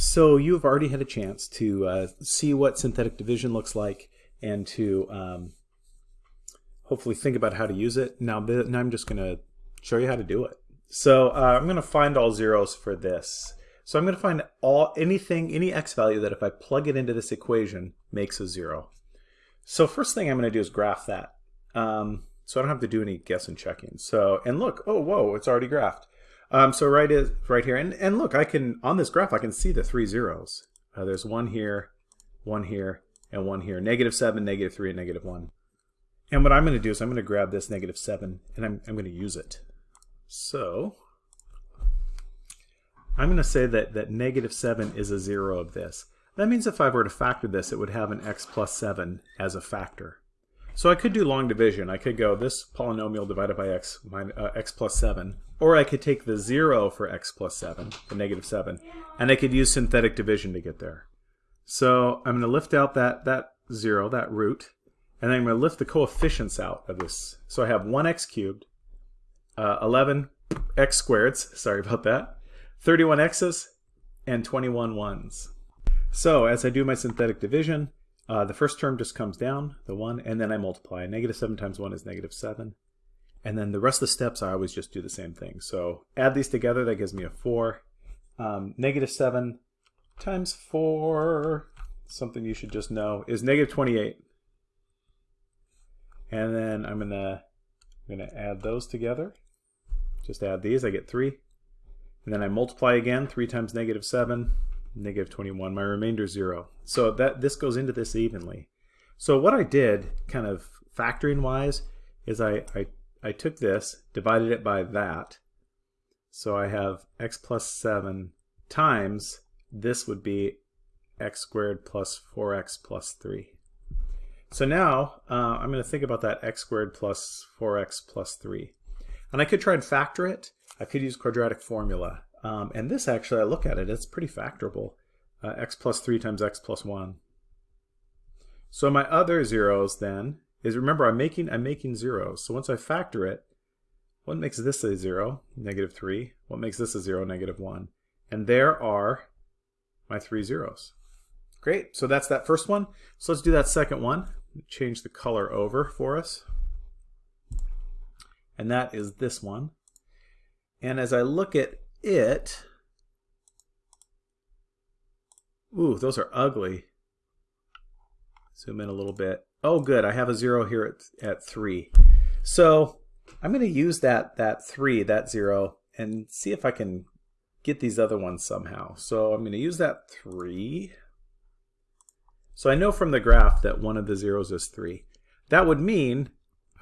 So you've already had a chance to uh, see what synthetic division looks like and to um, hopefully think about how to use it. Now, now I'm just going to show you how to do it. So uh, I'm going to find all zeros for this. So I'm going to find all anything, any x value that if I plug it into this equation makes a zero. So first thing I'm going to do is graph that. Um, so I don't have to do any guess and checking. So, and look, oh, whoa, it's already graphed. Um, so right is right here, and, and look, I can, on this graph, I can see the three zeros. Uh, there's one here, one here, and one here. Negative 7, negative 3, and negative 1. And what I'm going to do is I'm going to grab this negative 7, and I'm, I'm going to use it. So I'm going to say that, that negative 7 is a 0 of this. That means if I were to factor this, it would have an x plus 7 as a factor. So I could do long division. I could go this polynomial divided by x, minus, uh, x plus 7, or I could take the 0 for x plus 7, the negative 7, and I could use synthetic division to get there. So I'm going to lift out that, that 0, that root, and then I'm going to lift the coefficients out of this. So I have 1x cubed, uh, 11x squareds, sorry about that, 31 x's, and 21 ones. So as I do my synthetic division, uh, the first term just comes down, the 1, and then I multiply. Negative 7 times 1 is negative 7. And then the rest of the steps, I always just do the same thing. So add these together, that gives me a 4. Um, negative 7 times 4, something you should just know, is negative 28. And then I'm going to I'm going to add those together. Just add these, I get 3. And then I multiply again, 3 times negative 7 negative 21. My remainder is 0. So that this goes into this evenly. So what I did, kind of factoring wise, is I, I, I took this, divided it by that. So I have x plus 7 times, this would be x squared plus 4x plus 3. So now uh, I'm going to think about that x squared plus 4x plus 3. And I could try and factor it. I could use quadratic formula. Um, and this actually, I look at it, it's pretty factorable. Uh, x plus 3 times x plus 1. So my other zeros then is, remember I'm making, I'm making zeros. So once I factor it, what makes this a 0? Negative 3. What makes this a 0? Negative 1. And there are my three zeros. Great, so that's that first one. So let's do that second one. Change the color over for us. And that is this one. And as I look at it, ooh, those are ugly. Zoom in a little bit. Oh, good. I have a zero here at, at three. So I'm going to use that, that three, that zero, and see if I can get these other ones somehow. So I'm going to use that three. So I know from the graph that one of the zeros is three. That would mean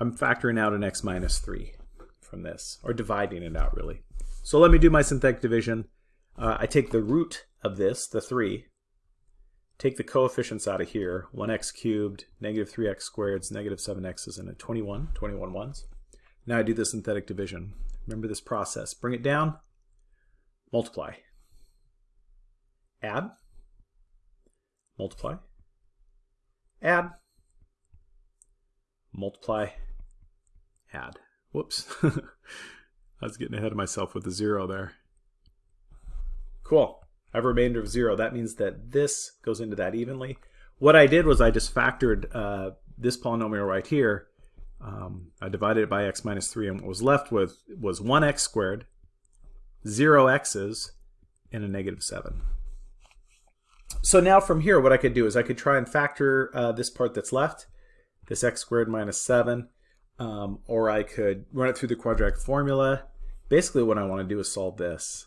I'm factoring out an x minus three from this, or dividing it out really. So let me do my synthetic division. Uh, I take the root of this, the 3, take the coefficients out of here, 1x cubed, negative 3x squared, negative 7x's, and a 21, 21 ones. Now I do the synthetic division. Remember this process. Bring it down, multiply. Add, multiply, add, multiply, add. Whoops. I was getting ahead of myself with the zero there. Cool. I have a remainder of zero. That means that this goes into that evenly. What I did was I just factored uh, this polynomial right here. Um, I divided it by x minus 3, and what was left with was 1x squared, 0 x's, and a negative 7. So now from here, what I could do is I could try and factor uh, this part that's left, this x squared minus 7, um, or I could run it through the quadratic formula. Basically what I want to do is solve this.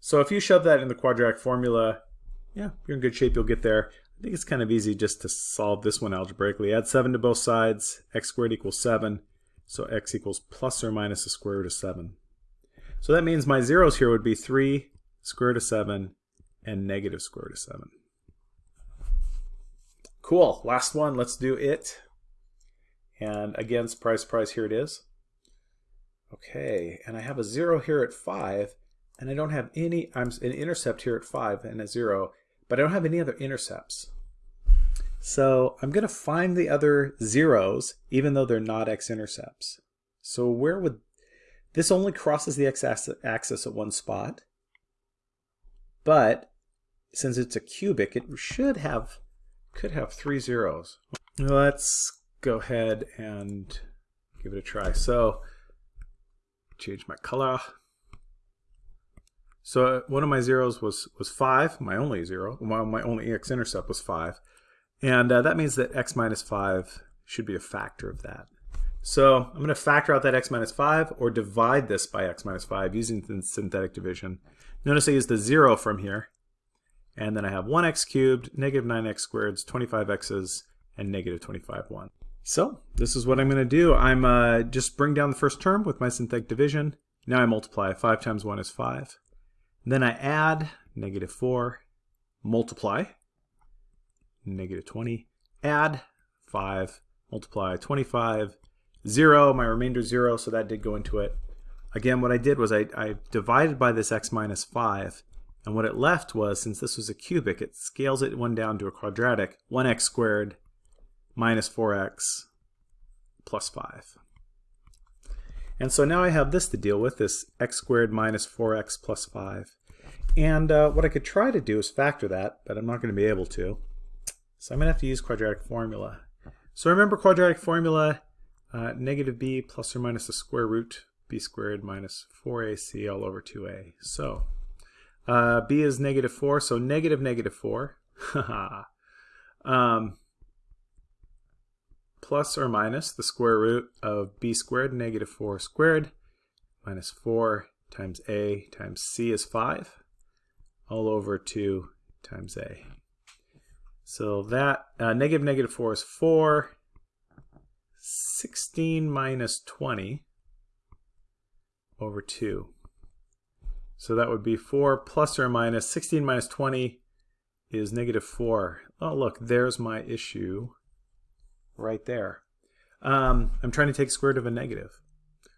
So if you shove that in the quadratic formula, yeah, you're in good shape, you'll get there. I think it's kind of easy just to solve this one algebraically. Add 7 to both sides, x squared equals 7, so x equals plus or minus the square root of 7. So that means my zeros here would be 3 square root of 7 and negative square root of 7. Cool, last one, let's do it. And again, surprise, surprise, here it is. Okay, and I have a 0 here at 5, and I don't have any, I'm an intercept here at 5 and a 0, but I don't have any other intercepts. So I'm going to find the other zeros, even though they're not x-intercepts. So where would, this only crosses the x-axis at one spot. but since it's a cubic, it should have, could have three zeros. Let's go ahead and give it a try. So, change my color. So uh, one of my zeros was, was 5, my only zero. My, my only x-intercept was 5. And uh, that means that x minus 5 should be a factor of that. So I'm going to factor out that x minus 5 or divide this by x minus 5 using the synthetic division. Notice I use the 0 from here. And then I have 1x cubed, negative 9x squared, 25x's, and negative 25, 1. So this is what I'm going to do. I'm uh, just bring down the first term with my synthetic division. Now I multiply. 5 times 1 is 5. Then I add negative 4, multiply, negative 20, add 5, multiply 25, 0, my remainder 0, so that did go into it. Again, what I did was I, I divided by this x minus 5, and what it left was, since this was a cubic, it scales it one down to a quadratic, 1x squared minus 4x plus 5. And so now I have this to deal with, this x squared minus 4x plus 5. And uh, what I could try to do is factor that, but I'm not going to be able to. So I'm going to have to use quadratic formula. So remember quadratic formula, uh, negative b plus or minus the square root b squared minus 4ac all over 2a. So uh, b is negative 4, so negative negative 4. um, plus or minus the square root of b squared negative 4 squared minus 4 times a times c is 5 all over 2 times a. So that uh, negative negative 4 is 4. 16 minus 20 over 2. So that would be 4 plus or minus 16 minus 20 is negative 4. Oh, look, there's my issue right there. Um, I'm trying to take square root of a negative.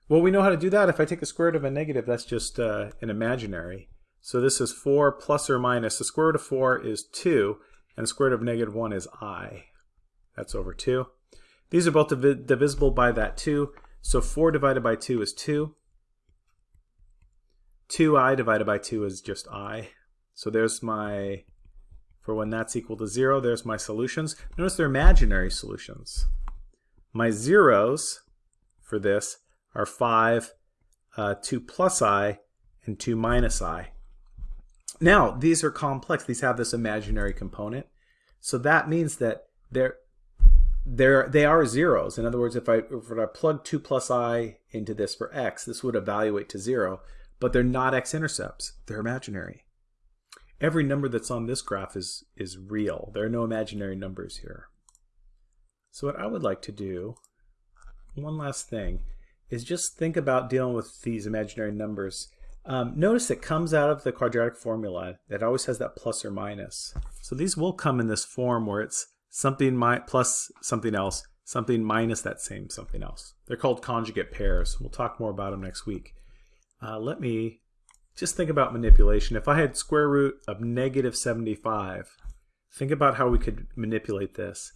Well, we know how to do that. If I take the square root of a negative, that's just uh, an imaginary. So this is 4 plus or minus. The square root of 4 is 2, and the square root of negative 1 is i. That's over 2. These are both div divisible by that 2. So 4 divided by 2 is 2. 2i divided by 2 is just i. So there's my for when that's equal to 0, there's my solutions. Notice they're imaginary solutions. My zeros for this are 5, uh, 2 plus i, and 2 minus i. Now, these are complex. These have this imaginary component. So that means that they're, they're, they are zeros. In other words, if I, if I plug 2 plus i into this for x, this would evaluate to 0. But they're not x-intercepts. They're imaginary every number that's on this graph is, is real. There are no imaginary numbers here. So what I would like to do, one last thing, is just think about dealing with these imaginary numbers. Um, notice it comes out of the quadratic formula that always has that plus or minus. So these will come in this form where it's something plus something else, something minus that same something else. They're called conjugate pairs. We'll talk more about them next week. Uh, let me just think about manipulation. If I had square root of negative 75, think about how we could manipulate this.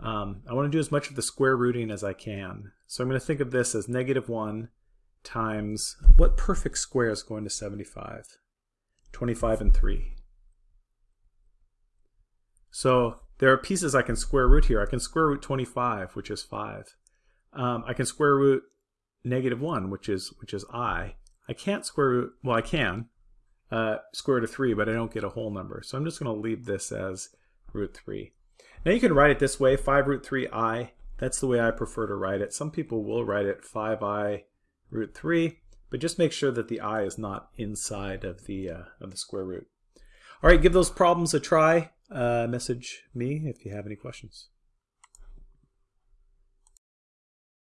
Um, I want to do as much of the square rooting as I can. So I'm going to think of this as negative 1 times, what perfect square is going to 75? 25 and 3. So there are pieces I can square root here. I can square root 25, which is 5. Um, I can square root negative 1, which is, which is i. I can't square root, well I can, uh, square root of 3, but I don't get a whole number. So I'm just going to leave this as root 3. Now you can write it this way, 5 root 3i. That's the way I prefer to write it. Some people will write it 5i root 3, but just make sure that the i is not inside of the, uh, of the square root. All right, give those problems a try. Uh, message me if you have any questions.